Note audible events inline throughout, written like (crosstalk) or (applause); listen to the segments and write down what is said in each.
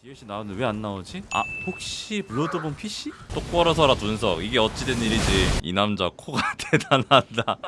DLC 나오는데 왜 안 나오지? 아 혹시 블러드본 PC? 똑바로 서라 둔석 이게 어찌된 일이지 이 남자 코가 (laughs) 대단하다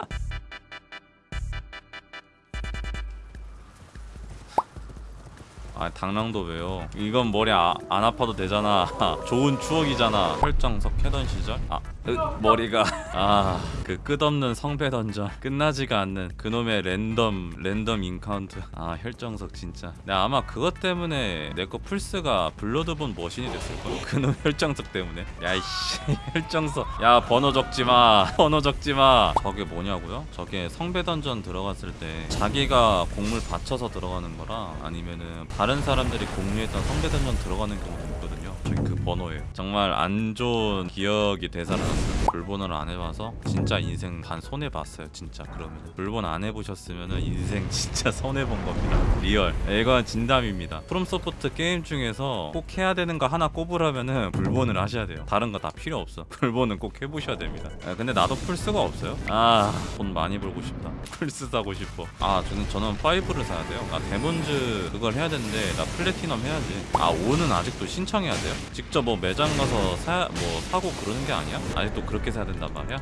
아 당랑도 왜요? 이건 머리 아, 안 아파도 되잖아. (laughs) 좋은 추억이잖아. 혈정석 해던 시절? 아 으, 머리가. (laughs) 아 그 끝없는 성배 던전. 끝나지가 않는 그놈의 랜덤 랜덤 encount. 아 혈정석 진짜. 내가 아마 그것 때문에 내거 플스가 블러드본 머신이 됐을걸 그놈 혈정석 때문에. 야이씨. 혈정석. (laughs) 야 번호 적지마. 번호 적지마. 저게 뭐냐고요? 저게 성배 던전 들어갔을 때 자기가 공물 바쳐서 들어가는 거랑 아니면은 다른 사람들이 공유했던 던전 들어가는 경우도 있거든요 저기 그 번호예요. 정말 안 좋은 기억이 되살아났어요. 불본을 안 해봐서 진짜 인생 반 손해봤어요 진짜. 그러면 불본 안 해보셨으면은 인생 (laughs) 진짜 손해본 겁니다. Real. 이건 진담입니다. 프롬소프트 게임 중에서 꼭 해야 되는 거 하나 꼽으라면은 불본을 하셔야 돼요. 다른 거 다 필요 없어. (laughs) 불본은 꼭 해보셔야 됩니다. 아, 근데 나도 플스가 없어요. 아 돈 많이 벌고 싶다. (laughs) 플스 사고 싶어. 아 저는 저는 5를 사야 돼요. 아 데몬즈 그걸 해야 되는데 나 플래티넘 해야지. 아 5는 아직도 신청해야 돼요 직접 뭐 매장 가서 사, 뭐 사고 그러는 게 아니야? 아직도 그렇게 사야 된단 말이야?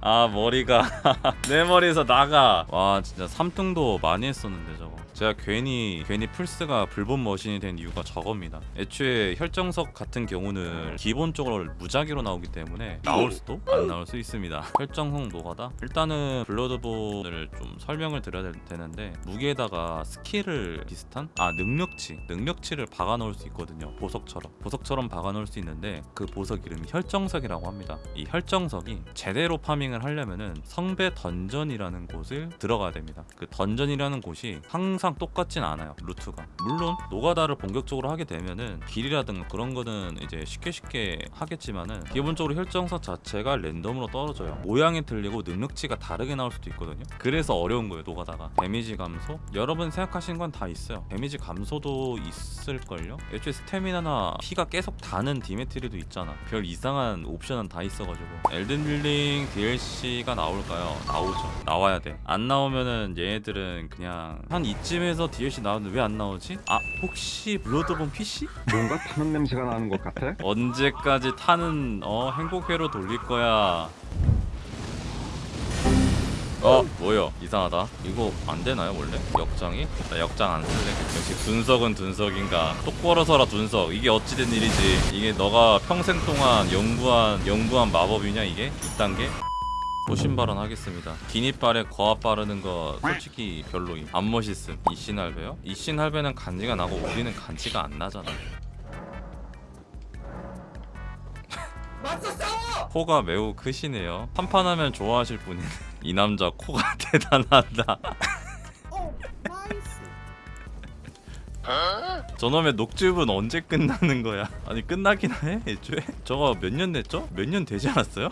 아 머리가 (laughs) 내 머리에서 나가 와 진짜 삼등도 많이 했었는데 저거 제가 괜히 괜히 플스가 불본 머신이 된 이유가 저겁니다. 애초에 혈정석 같은 경우는 기본적으로 무작위로 나오기 때문에 나올 수도 안 나올 수 있습니다. 혈정석 노가다? 일단은 블러드본을 좀 설명을 드려야 될- 되는데 무기에다가 스킬을 비슷한? 아 능력치. 능력치를 박아 놓을 수 있거든요 보석처럼. 보석처럼 박아 놓을 수 있는데 그 보석 이름이 혈정석이라고 합니다. 이 혈정석이 제대로 farming을 하려면은 성배 던전이라는 곳을 들어가야 됩니다. 그 던전이라는 곳이 항상 똑같진 않아요 루트가. 물론 노가다를 본격적으로 하게 되면은 길이라든가 그런 거는 이제 쉽게 쉽게 하겠지만은 기본적으로 혈정석 자체가 랜덤으로 떨어져요. 모양이 틀리고 능력치가 다르게 나올 수도 있거든요. 그래서 어려운 거예요 노가다가. 데미지 감소? 여러분 생각하시는 건 다 있어요. 데미지 감소도 있을걸요? 애초에 스태미나나 피가 계속 다는 demerit도 있잖아. 별 이상한 옵션은 다 있어가지고. 엘든릴링 DLC가 나올까요? 나오죠. 나와야 돼안 나오면은 얘네들은 그냥 한 이쯤 에서 DLC 나오는데 왜 안 나오지? 아 혹시 블러드본 PC? 뭔가 타는 냄새가 나는 것 같아. 언제까지 타는 어 행복회로 돌릴 거야? 어 뭐야 이상하다. 이거 안 되나요 원래? 역장이? 나 역장 안 쓸래. 역시 둔석은 둔석인가? 똑바로 서라 둔석. 이게 어찌된 일이지? 이게 너가 평생 동안 연구한 연구한 마법이냐 이게? 이딴 게 도신 발언 하겠습니다. 긴 이빨에 거압 바르는 거 솔직히 별로임. 안 멋있음. 이신 할배요? 이신 할배는 간지가 나고 우리는 간지가 안 나잖아. 코가 매우 크시네요. 한판 하면 좋아하실 분이 이 남자 코가 (laughs) 대단하다. 저놈의 녹즙은 언제 끝나는 거야? 아니 끝나긴 해 애초에? 저거 몇 년 됐죠? 몇 년 되지 않았어요?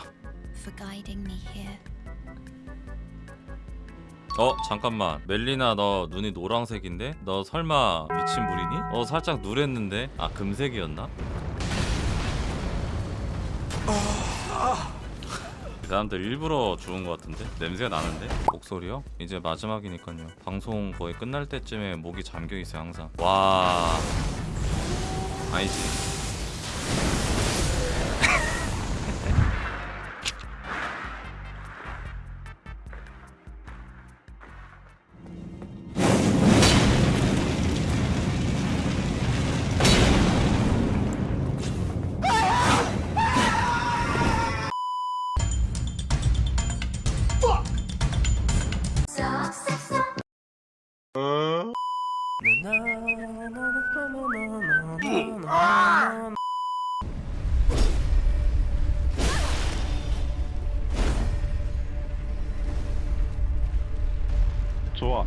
어 잠깐만 멜리나 너 눈이 노란색인데? 너 설마 미친 불이니? 어 살짝 누랬는데 아 금색이었나? 이 사람들 일부러 죽은 것 같은데? 냄새가 나는데? 목소리요? 이제 마지막이니까요 방송 거의 끝날 때쯤에 목이 잠겨있어요 항상 와... 아니지 좋아.